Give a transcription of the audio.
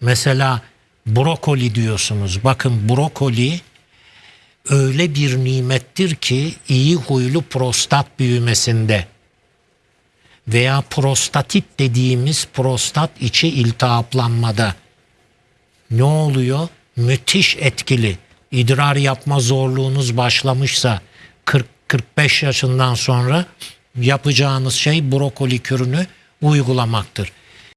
Mesela brokoli diyorsunuz. Bakın brokoli öyle bir nimettir ki iyi huylu prostat büyümesinde veya prostatit dediğimiz prostat içi iltihaplanmada ne oluyor? Müthiş etkili. İdrar yapma zorluğunuz başlamışsa 40-45 yaşından sonra yapacağınız şey brokoli kürünü uygulamaktır.